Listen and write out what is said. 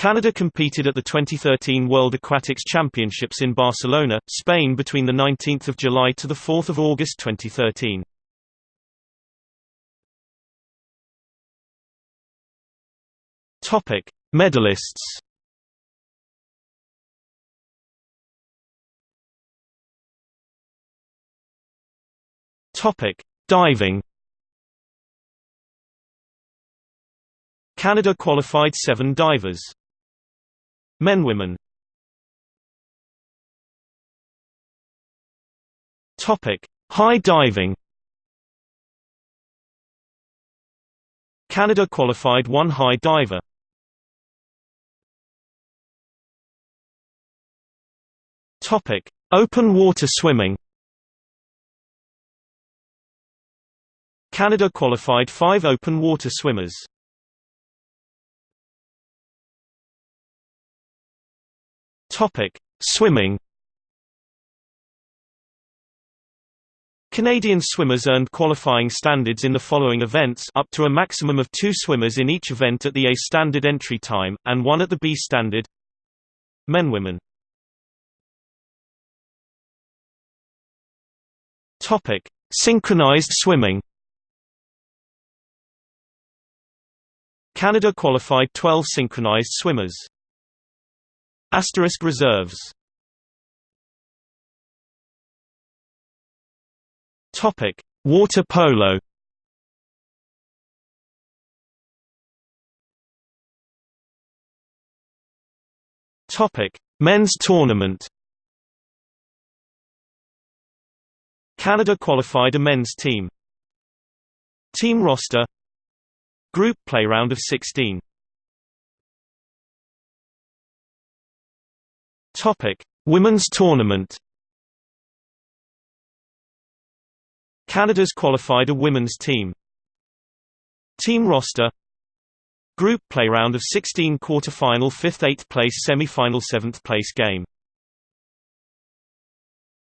Canada competed at the 2013 World Aquatics Championships in Barcelona, Spain between 19 July to 4 August 2013. Topic: Medalists. Topic: Diving. Canada qualified 7 divers. Men women. Topic: High diving. Canada qualified one high diver. Topic: Open water swimming. Canada qualified five open water swimmers. Topic: Swimming. Canadian swimmers earned qualifying standards in the following events up to a maximum of two swimmers in each event at the A standard entry time, and one at the B standard Men-Women Topic: Synchronized swimming. Canada qualified 12 synchronized swimmers. Asterisk reserves. Topic: Water polo. Topic: Men's tournament. Canada qualified a men's team. Team roster Group play round of 16 Topic: Women's tournament. Canada's qualified a women's team. Team roster Group play round of 16 quarter-final 5th 8th place semi-final 7th place game